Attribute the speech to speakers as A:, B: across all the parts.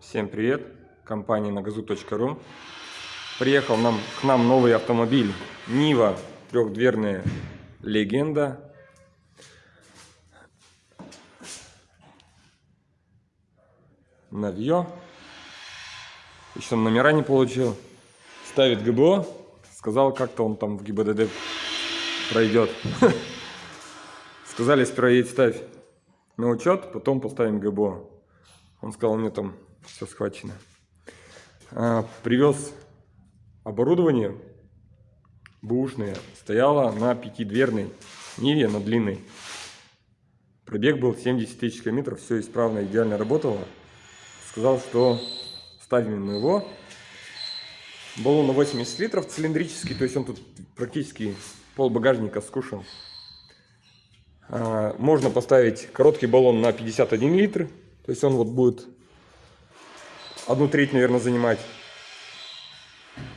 A: Всем привет! Компания нагазу.ру Приехал нам, к нам новый автомобиль Нива трехдверная легенда. Навье. Еще номера не получил. Ставит ГБО. Сказал, как-то он там в ГИБДД пройдет. Сказали, сперва едь ставь на учет, потом поставим ГБО. Он сказал, мне там все схвачено. А, привез оборудование бушное, стояло на пятидверной Ниве, на длинной. Пробег был 70 тысяч километров, все исправно, идеально работало. Сказал, что ставим мы его. Баллон на 80 литров цилиндрический, то есть он тут практически пол багажника скушал. А, можно поставить короткий баллон на 51 литр, то есть он вот будет одну треть, наверное, занимать.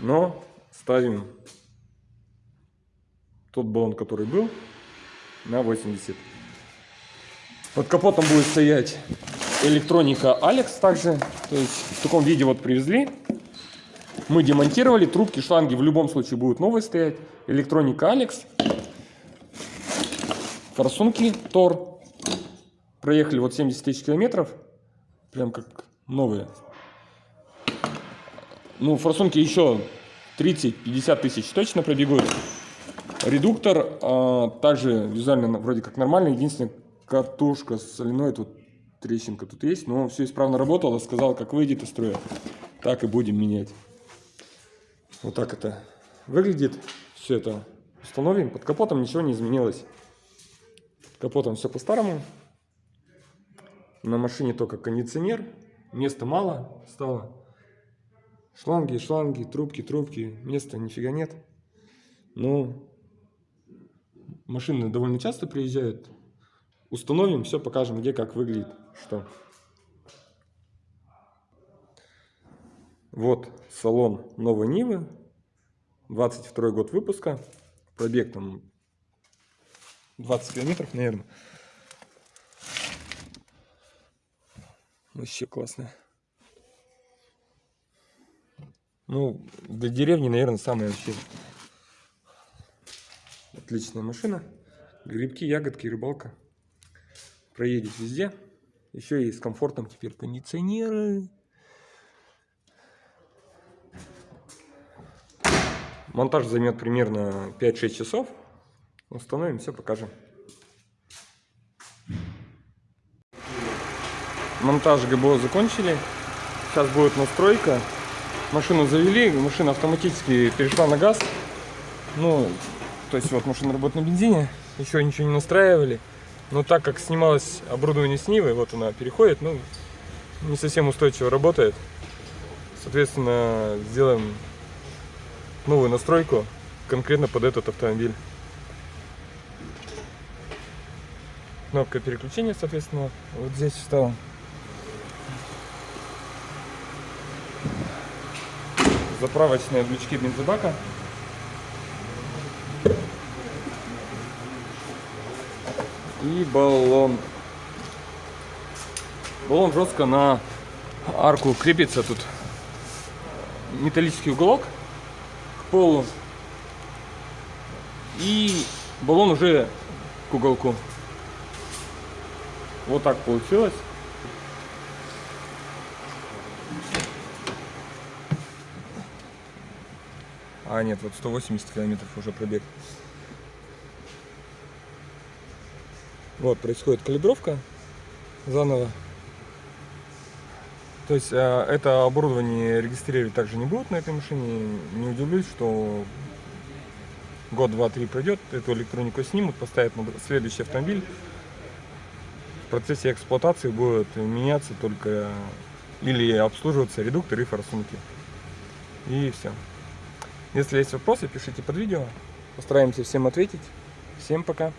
A: Но ставим тот баллон, который был, на 80. Под капотом будет стоять электроника Alex также. То есть в таком виде вот привезли. Мы демонтировали. Трубки, шланги в любом случае будут новые стоять. Электроника Alex. Форсунки Тор. Проехали вот 70 тысяч километров. Прям как новые. Ну, форсунки еще 30-50 тысяч точно пробегут. Редуктор а, также визуально вроде как нормальный. Единственное, катушка соляной, тут трещинка тут есть. Но все исправно работало. Сказал, как выйдет из строя, так и будем менять. Вот так это выглядит. Все это установим. Под капотом ничего не изменилось. Под капотом все по-старому. На машине только кондиционер. Места мало стало. Шланги, шланги, трубки, трубки. Места нифига нет. Но машины довольно часто приезжают. Установим, все покажем, где как выглядит, что. Вот салон новой Нивы. 22 год выпуска. Пробег там 20 километров, наверное. Вообще классно. Ну, для деревни, наверное, самая вообще отличная машина. Грибки, ягодки, рыбалка. Проедет везде. Еще и с комфортом теперь кондиционеры. Монтаж займет примерно 5-6 часов. Установим, все покажем. Монтаж ГБО закончили. Сейчас будет настройка. Машину завели, машина автоматически перешла на газ. Ну, то есть вот машина работает на бензине. Еще ничего не настраивали. Но так как снималось оборудование с Нивы, вот она переходит, ну, не совсем устойчиво работает. Соответственно, сделаем новую настройку конкретно под этот автомобиль. Кнопка переключения, соответственно, вот здесь встала. Заправочные лючки бензобака. И баллон. Баллон жестко на арку крепится тут. Металлический уголок к полу. И баллон уже к уголку. Вот так получилось. А, нет, вот 180 километров уже пробег. Вот, происходит калибровка заново. То есть э, это оборудование регистрировать также не будут на этой машине. Не удивлюсь, что год, два, три пройдет, эту электронику снимут, поставят на следующий автомобиль. В процессе эксплуатации будет меняться только или обслуживаться редуктор и форсунки. И все. Если есть вопросы, пишите под видео. Постараемся всем ответить. Всем пока.